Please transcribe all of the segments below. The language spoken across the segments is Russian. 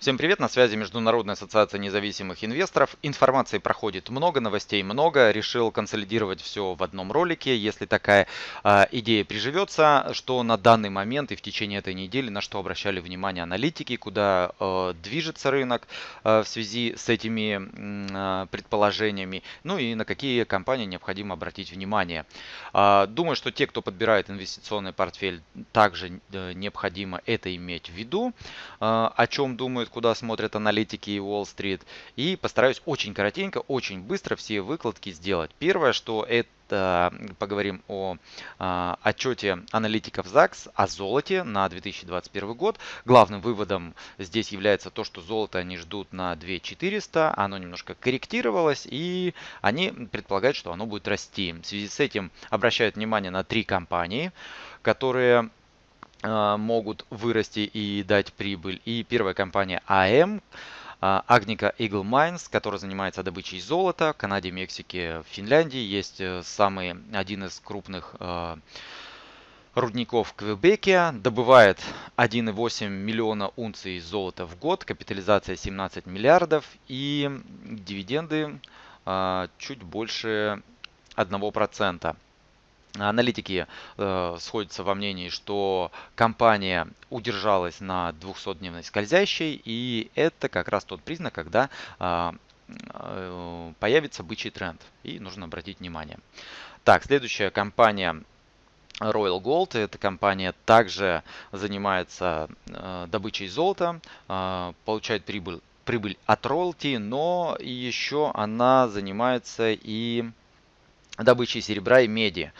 Всем привет, на связи Международная ассоциация независимых инвесторов. Информации проходит много, новостей много. Решил консолидировать все в одном ролике. Если такая э, идея приживется, что на данный момент и в течение этой недели на что обращали внимание аналитики, куда э, движется рынок э, в связи с этими э, предположениями, ну и на какие компании необходимо обратить внимание. Э, думаю, что те, кто подбирает инвестиционный портфель, также э, необходимо это иметь в виду. Э, о чем думают куда смотрят аналитики и Уолл-стрит. И постараюсь очень коротенько, очень быстро все выкладки сделать. Первое, что это поговорим о а, отчете аналитиков ЗАГС о золоте на 2021 год. Главным выводом здесь является то, что золото они ждут на 2400, оно немножко корректировалось и они предполагают, что оно будет расти. В связи с этим обращают внимание на три компании, которые могут вырасти и дать прибыль. И первая компания АМ, Агника Eagle Mines, которая занимается добычей золота в Канаде, Мексике, Финляндии. Есть э, самый один из крупных э, рудников в Квебеке. Добывает 1,8 миллиона унций золота в год, капитализация 17 миллиардов и дивиденды э, чуть больше 1%. Аналитики э, сходятся во мнении, что компания удержалась на 200-дневной скользящей, и это как раз тот признак, когда э, э, появится бычий тренд, и нужно обратить внимание. Так, следующая компания Royal Gold. Эта компания также занимается э, добычей золота, э, получает прибыль, прибыль от роялти, но еще она занимается и добычей серебра и меди.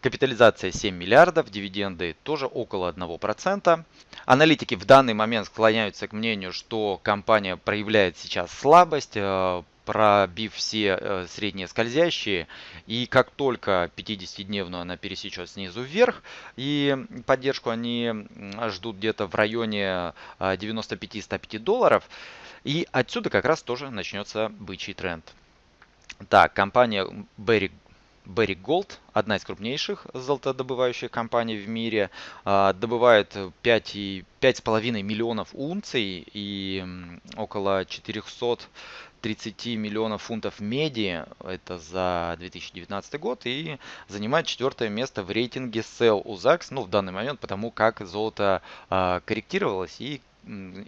Капитализация 7 миллиардов, дивиденды тоже около 1%. Аналитики в данный момент склоняются к мнению, что компания проявляет сейчас слабость, э, пробив все э, средние скользящие. И как только 50-дневную она пересечет снизу вверх, и поддержку они ждут где-то в районе 95-105 э, долларов. И отсюда как раз тоже начнется бычий тренд. Так, компания Berry Barrick Gold, одна из крупнейших золотодобывающих компаний в мире, а, добывает 5,5 миллионов унций и около 430 миллионов фунтов меди, это за 2019 год, и занимает четвертое место в рейтинге Sell UZAX, ну в данный момент, потому как золото а, корректировалось. И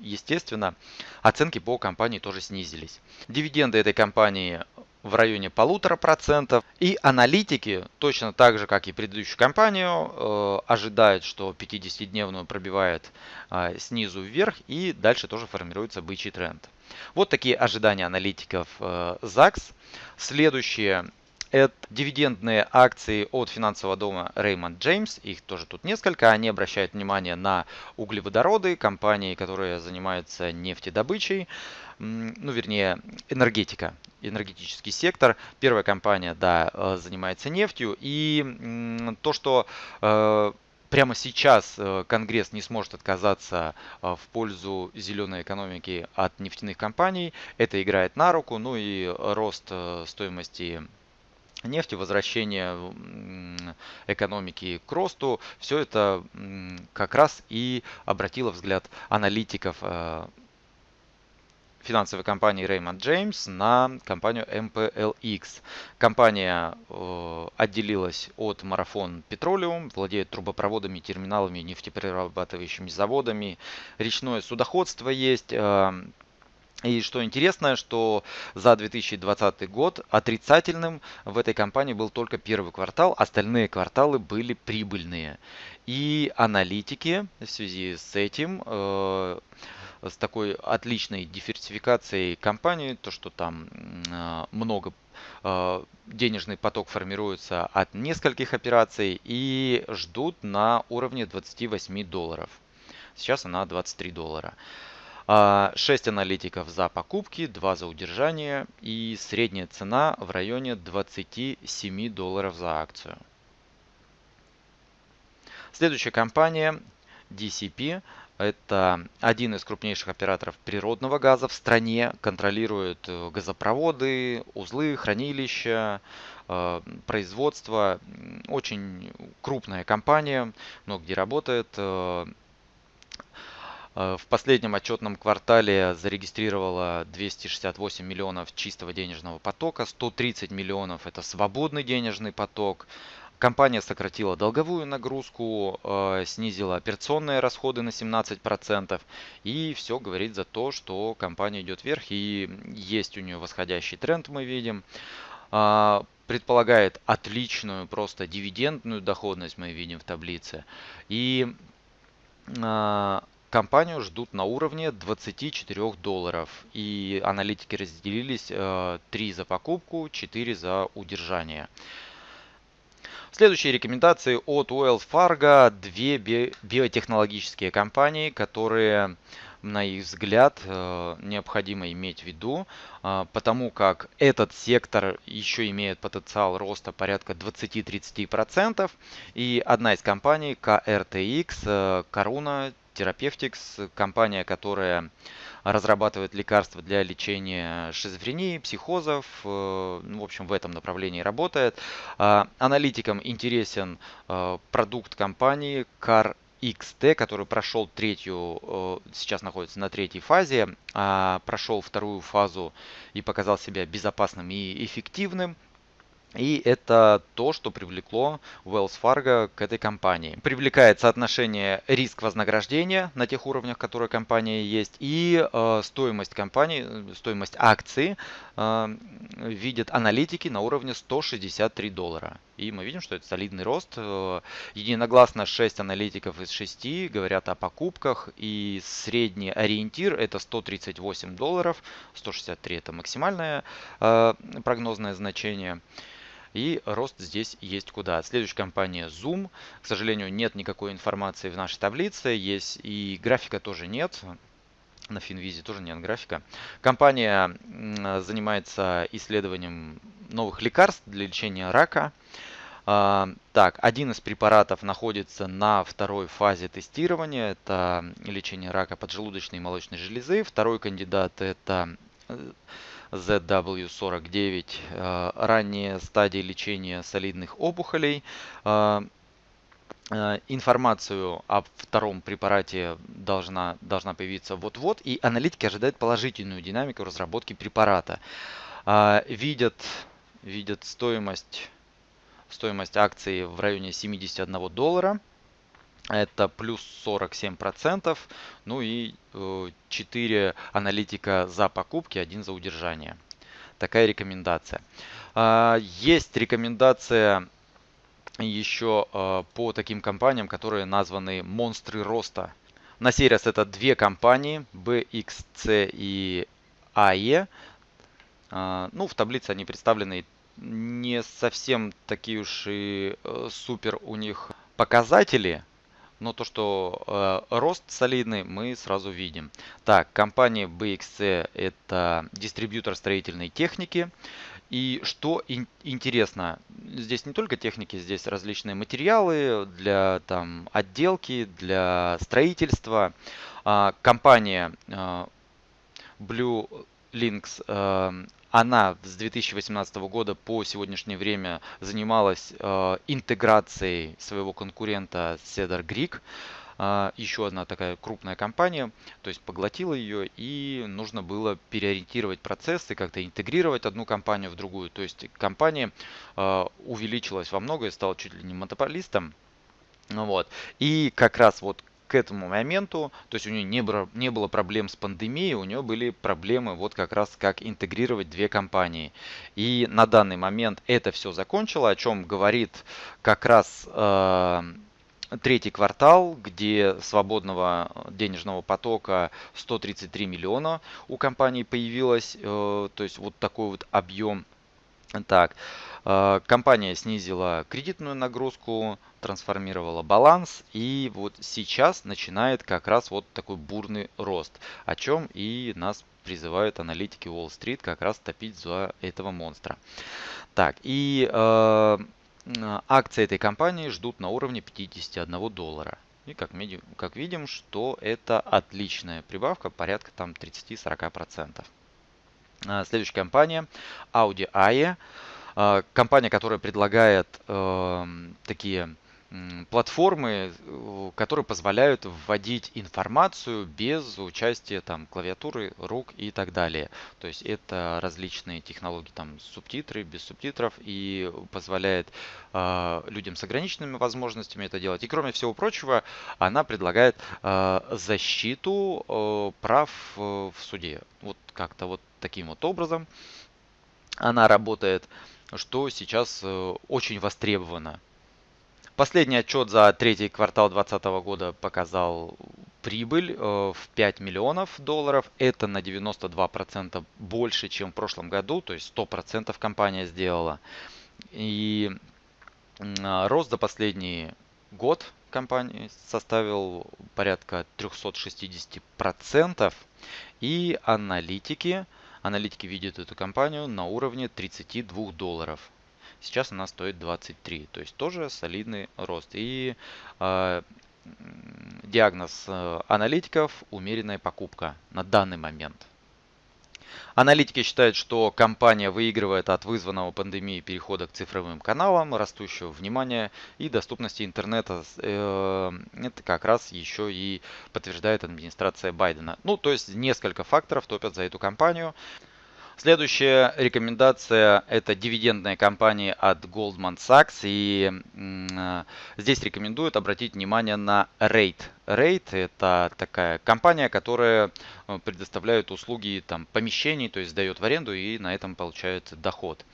естественно, оценки по компании тоже снизились. Дивиденды этой компании в районе полутора процентов. И аналитики, точно так же, как и предыдущую компанию, э, ожидают, что 50-дневную пробивает э, снизу вверх и дальше тоже формируется бычий тренд. Вот такие ожидания аналитиков э, ЗАГС. Следующее это дивидендные акции от финансового дома Raymond James. Их тоже тут несколько. Они обращают внимание на углеводороды, компании, которые занимаются нефтедобычей, ну вернее энергетика, энергетический сектор. Первая компания, да, э, занимается нефтью. И то, что э, прямо сейчас э, Конгресс не сможет отказаться в пользу зеленой экономики от нефтяных компаний. Это играет на руку. Ну и рост стоимости нефти, возвращение экономики к росту, все это как раз и обратило взгляд аналитиков э, финансовой компании Raymond James на компанию MPLX. Компания э, отделилась от Marathon Petroleum, владеет трубопроводами, терминалами, нефтеперерабатывающими заводами, речное судоходство есть, э, и что интересно, что за 2020 год отрицательным в этой компании был только первый квартал, остальные кварталы были прибыльные. И аналитики в связи с этим, э, с такой отличной диверсификацией компании, то что там э, много э, денежный поток формируется от нескольких операций и ждут на уровне 28 долларов. Сейчас она 23 доллара. 6 а, аналитиков за покупки, 2 за удержание и средняя цена в районе 27 долларов за акцию. Следующая компания DCP. Это один из крупнейших операторов природного газа в стране, контролирует э, газопроводы, узлы, хранилища, э, производство. Очень крупная компания, много где работает. Э, Э, в последнем отчетном квартале зарегистрировала 268 миллионов чистого денежного потока, 130 миллионов это свободный денежный поток. Компания сократила долговую нагрузку, э, снизила операционные расходы на 17%. И все говорит за то, что компания идет вверх и есть у нее восходящий тренд, мы видим. А, предполагает отличную просто дивидендную доходность, мы видим в таблице. И Компанию ждут на уровне 24 долларов. И аналитики разделились э, 3 за покупку, 4 за удержание. Следующие рекомендации от Wells Fargo. Две би биотехнологические компании, которые на их взгляд, э, необходимо иметь в виду, э, потому как этот сектор еще имеет потенциал роста порядка 20-30%. И одна из компаний, KRTX, Karuna Therapeutics, компания, которая разрабатывает лекарства для лечения шизофрении, психозов, э, ну, в общем, в этом направлении работает. А, аналитикам интересен э, продукт компании Car XT, который прошел третью, э, сейчас находится на третьей фазе, а прошел вторую фазу и показал себя безопасным и эффективным. И это то, что привлекло Wells Fargo к этой компании. Привлекает соотношение риск-вознаграждения на тех уровнях, которые компания есть, и э, стоимость компании, стоимость акции э, видят аналитики на уровне 163 доллара. И мы видим, что это солидный рост. Э, единогласно 6 аналитиков из 6 говорят о покупках, и средний ориентир это 138 долларов, 163 это максимальное э, прогнозное значение. И рост здесь есть куда. Следующая компания Zoom. К сожалению, нет никакой информации в нашей таблице. Есть и графика тоже нет. На Финвизе тоже нет графика. Компания занимается исследованием новых лекарств для лечения рака. А, так, один из препаратов находится на второй фазе тестирования. Это лечение рака поджелудочной и молочной железы. Второй кандидат это э, ZW49, э, ранние стадии лечения солидных опухолей. Э, э, информацию о втором препарате должна, должна появиться вот-вот, и аналитики ожидают положительную динамику разработки препарата. Видят, видят стоимость, стоимость акции в районе 71 доллара. Это плюс 47%. Ну и 4 э, аналитика за покупки, 1 за удержание. Такая рекомендация. А, есть рекомендация еще э, по таким компаниям, которые названы монстры роста. На сей раз это две компании, BXC и AE. А, ну, в таблице они представлены не совсем такие уж и э, супер у них показатели, но то, что э, рост солидный, мы сразу видим. Так, компания BXC это дистрибьютор строительной техники. И что ин интересно, здесь не только техники, здесь различные материалы для там, отделки, для строительства. А, компания э, Blue Links она с 2018 года по сегодняшнее время занималась э, интеграцией своего конкурента Cedar Greek. Э, еще одна такая крупная компания, то есть поглотила ее и нужно было переориентировать процессы, как-то интегрировать одну компанию в другую. То есть компания э, увеличилась во многое, стала чуть ли не монополистом. Ну вот. И как раз вот к этому моменту, то есть у нее не было, не было проблем с пандемией, у нее были проблемы вот как раз как интегрировать две компании. И на данный момент это все закончило, о чем говорит как раз э, третий квартал, где свободного денежного потока 133 миллиона у компании появилось, э, то есть вот такой вот объем. Так, э, компания снизила кредитную нагрузку, трансформировала баланс и вот сейчас начинает как раз вот такой бурный рост, о чем и нас призывают аналитики Уолл-стрит как раз топить за этого монстра. Так, и э, акции этой компании ждут на уровне 51 доллара. И как, как видим, что это отличная прибавка, порядка там 30-40%. А, следующая компания Audi AE. А, компания, которая предлагает э, такие платформы, э, которые позволяют вводить информацию без участия там клавиатуры, рук и так далее. То есть это различные технологии, там субтитры, без субтитров и позволяет э, людям с ограниченными возможностями это делать. И кроме всего прочего, она предлагает э, защиту э, прав э, в суде. Вот как-то вот таким вот образом она работает, что сейчас э, очень востребовано. Последний отчет за третий квартал 2020 года показал прибыль э, в 5 миллионов долларов. Это на 92% больше, чем в прошлом году, то есть 100% компания сделала. И а, рост за последний год компании составил порядка 360%. И аналитики, аналитики видят эту компанию на уровне 32 долларов. Сейчас она стоит 23, то есть тоже солидный рост. И э, диагноз аналитиков умеренная покупка на данный момент. Аналитики считают, что компания выигрывает от вызванного пандемией перехода к цифровым каналам, растущего внимания и доступности интернета. Э, это как раз еще и подтверждает администрация Байдена. Ну, то есть несколько факторов топят за эту компанию. Следующая рекомендация – это дивидендные компании от Goldman Sachs. И э, здесь рекомендуют обратить внимание на Rate. Rate – это такая компания, которая э, предоставляет услуги там, помещений, то есть сдает в аренду и на этом получает доход.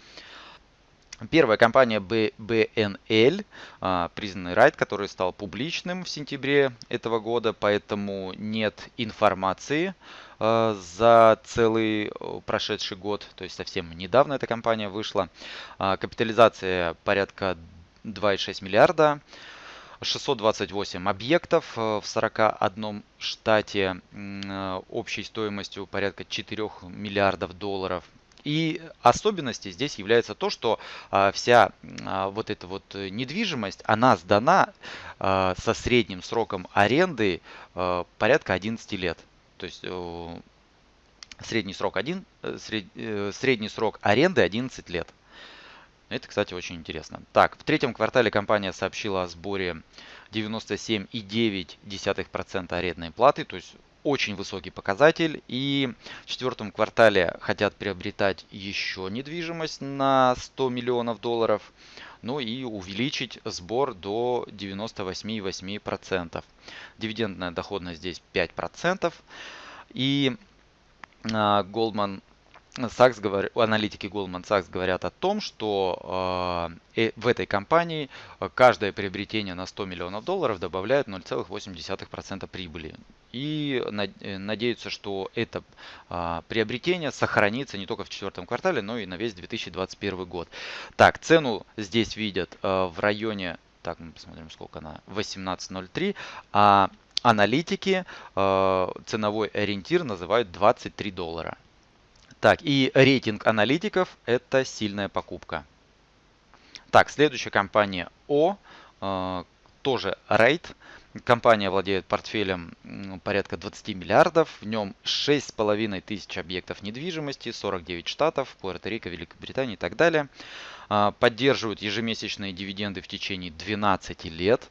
Первая компания BNL, а, признанный райт, который стал публичным в сентябре этого года, поэтому нет информации а, за целый прошедший год, то есть совсем недавно эта компания вышла. А, капитализация порядка 2,6 миллиарда. 628 объектов в 41 штате общей стоимостью порядка 4 миллиардов долларов. И особенностью здесь является то, что а, вся а, вот эта вот недвижимость, она сдана а, со средним сроком аренды порядка 11 лет. То есть средний срок, один, э, сред, э, средний срок аренды 11 лет. Это, кстати, очень интересно. Так, в третьем квартале компания сообщила о сборе 97,9% арендной платы, то есть очень высокий показатель. И в четвертом квартале хотят приобретать еще недвижимость на 100 миллионов долларов. Ну и увеличить сбор до 98,8%. Дивидендная доходность здесь 5%. И а, Goldman Sachs, говор... аналитики Goldman Sachs говорят о том, что э, в этой компании каждое приобретение на 100 миллионов долларов добавляет 0,8% прибыли. И э, надеются, что это э, приобретение сохранится не только в четвертом квартале, но и на весь 2021 год. Так, цену здесь видят э, в районе, так мы посмотрим, сколько она, 18.03, а аналитики э, ценовой ориентир называют 23 доллара. Так, и рейтинг аналитиков это сильная покупка. Так, следующая компания О, э, тоже рейт. Компания владеет портфелем порядка 20 миллиардов. В нем 6,5 тысяч объектов недвижимости, 49 штатов, Пуэрто-Рико, Великобритания и так далее. Э, поддерживают ежемесячные дивиденды в течение 12 лет.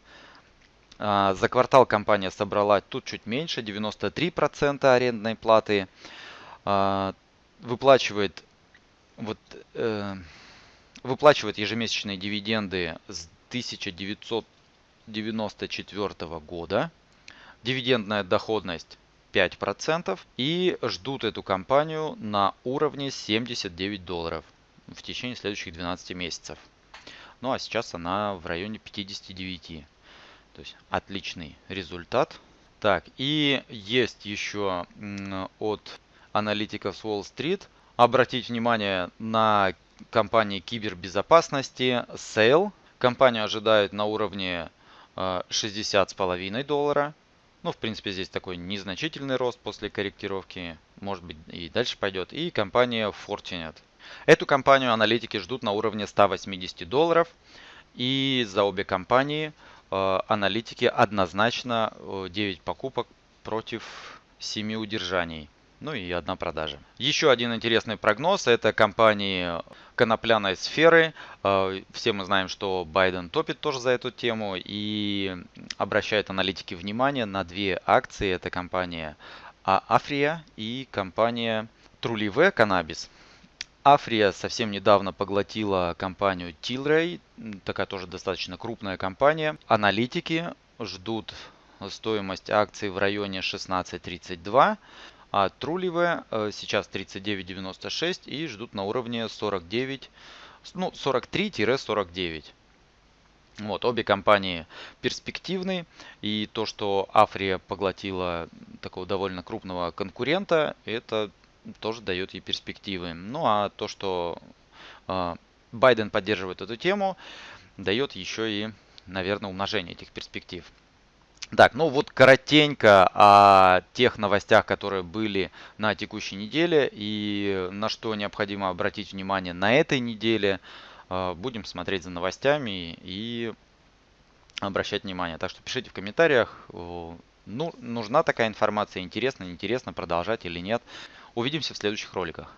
Э, за квартал компания собрала тут чуть меньше, 93% арендной платы. Выплачивает вот э, выплачивает ежемесячные дивиденды с 1994 года. Дивидендная доходность 5% и ждут эту компанию на уровне 79 долларов в течение следующих 12 месяцев. Ну а сейчас она в районе 59. То есть отличный результат. Так, и есть еще от аналитиков с Уолл-стрит обратить внимание на компании кибербезопасности Sale. Компанию ожидают на уровне 60,5 э, доллара. Ну, в принципе, здесь такой незначительный рост после корректировки. Может быть, и дальше пойдет. И компания Fortinet. Эту компанию аналитики ждут на уровне 180 долларов. И за обе компании э, аналитики однозначно 9 э, покупок против 7 удержаний. Ну и одна продажа. Еще один интересный прогноз – это компании конопляной сферы. Э, все мы знаем, что Байден топит тоже за эту тему и обращает аналитики внимание на две акции. Это компания Африя и компания Trulive Cannabis. Африя совсем недавно поглотила компанию Tilray, такая тоже достаточно крупная компания. Аналитики ждут стоимость акций в районе 16.32, а Trulive э, сейчас 39.96 и ждут на уровне 49, ну 43-49. Вот, обе компании перспективны, и то, что Африя поглотила такого довольно крупного конкурента, это тоже дает ей перспективы. Ну а то, что э, Байден поддерживает эту тему, дает еще и, наверное, умножение этих перспектив. Так, ну вот коротенько о тех новостях, которые были на текущей неделе и на что необходимо обратить внимание на этой неделе. Э, будем смотреть за новостями и обращать внимание. Так что пишите в комментариях, ну, нужна такая информация, интересно, неинтересно, продолжать или нет. Увидимся в следующих роликах.